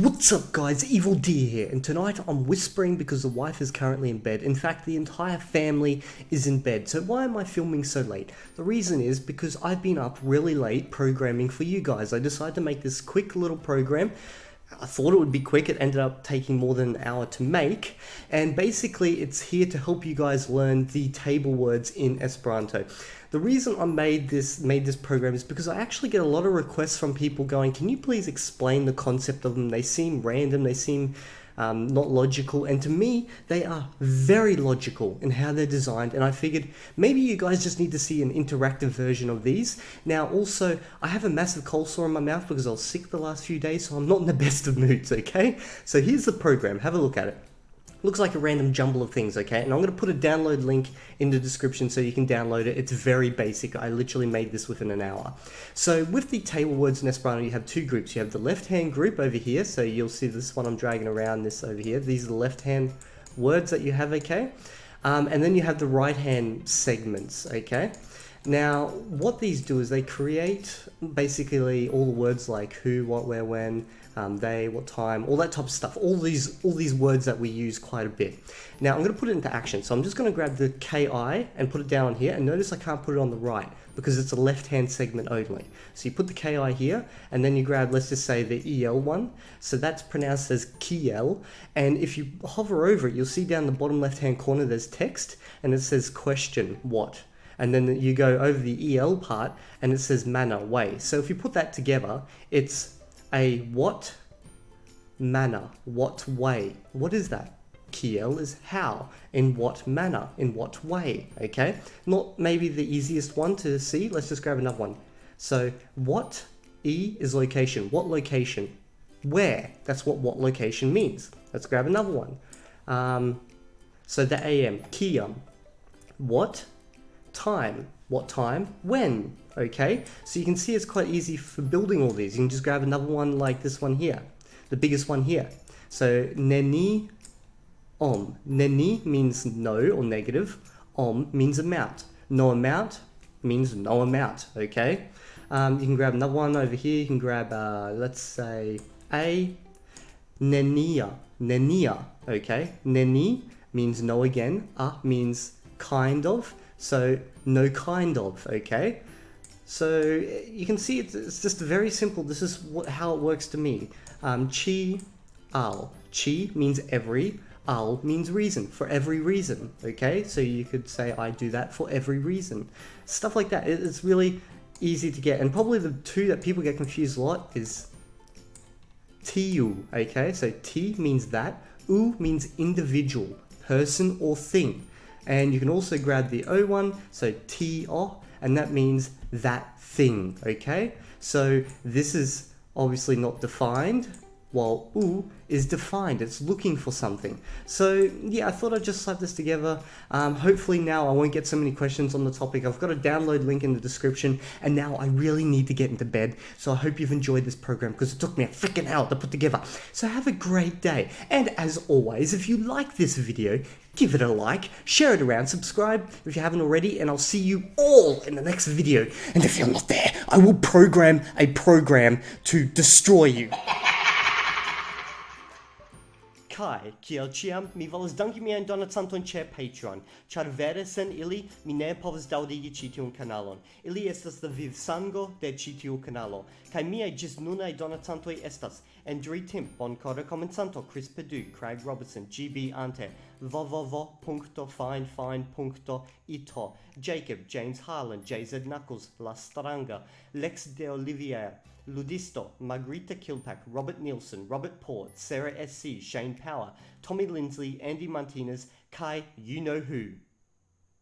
What's up guys, Evil D here, and tonight I'm whispering because the wife is currently in bed. In fact, the entire family is in bed. So why am I filming so late? The reason is because I've been up really late programming for you guys. I decided to make this quick little program I thought it would be quick, it ended up taking more than an hour to make, and basically it's here to help you guys learn the table words in Esperanto. The reason I made this made this program is because I actually get a lot of requests from people going, can you please explain the concept of them? They seem random, they seem um, not logical. And to me, they are very logical in how they're designed. And I figured maybe you guys just need to see an interactive version of these. Now, also, I have a massive cold sore in my mouth because I was sick the last few days, so I'm not in the best of moods, okay? So here's the program. Have a look at it looks like a random jumble of things, okay? And I'm going to put a download link in the description so you can download it. It's very basic. I literally made this within an hour. So with the table words in Esperanto, you have two groups. You have the left-hand group over here. So you'll see this one I'm dragging around this over here. These are the left-hand words that you have, okay? Um, and then you have the right-hand segments, okay? Now, what these do is they create basically all the words like who, what, where, when, um, they, what time, all that type of stuff. All these, all these words that we use quite a bit. Now, I'm going to put it into action. So I'm just going to grab the KI and put it down here. And notice I can't put it on the right because it's a left-hand segment only. So you put the KI here, and then you grab, let's just say the EL one. So that's pronounced as Kiel. And if you hover over it, you'll see down the bottom left-hand corner, there's text, and it says question, what? And then you go over the EL part and it says manner, way. So if you put that together, it's a what manner, what way. What is that? Kiel is how, in what manner, in what way, okay? Not maybe the easiest one to see, let's just grab another one. So what E is location, what location? Where, that's what what location means. Let's grab another one. Um, so the AM, Kiam, what time. What time? When? Okay, so you can see it's quite easy for building all these. You can just grab another one like this one here, the biggest one here. So neni om. Neni means no or negative. Om means amount. No amount means no amount, okay? Um, you can grab another one over here. You can grab, uh, let's say, a nenia. Nenia, okay? Neni means no again. A means kind of. So no kind of, okay? So you can see it's, it's just very simple. This is what, how it works to me. Um, chi, al. Chi means every, al means reason, for every reason, okay? So you could say I do that for every reason. Stuff like that. It's really easy to get. And probably the two that people get confused a lot is tiu, okay? So ti means that, u means individual, person or thing. And you can also grab the O one, so T-O, and that means that thing, okay? So this is obviously not defined, while U is defined, it's looking for something. So yeah, I thought I'd just slap this together. Um, hopefully now I won't get so many questions on the topic. I've got a download link in the description and now I really need to get into bed. So I hope you've enjoyed this program because it took me a freaking hour to put together. So have a great day. And as always, if you like this video, give it a like, share it around, subscribe if you haven't already, and I'll see you all in the next video. And if you're not there, I will program a program to destroy you. Kai, kiel ciam, mi volas danki mian donacanton ce Patreon, char vere sen ili mi ne povas daudigi ci tiun kanalon. Ili estas la vivsango de ci tiu kanalo, kaj miaj gis nunaj donacantoj estas Andrew Timp, Boncora Comensanto, Chris Perdue, Craig Robertson, GB Ante, www.finefine.it Jacob James Harlan JZ Knuckles La Stranga Lex De Olivier Ludisto Margarita Kilpack Robert Nielsen Robert Port Sarah SC Shane Power Tommy Lindsley, Andy Martinez Kai You Know Who.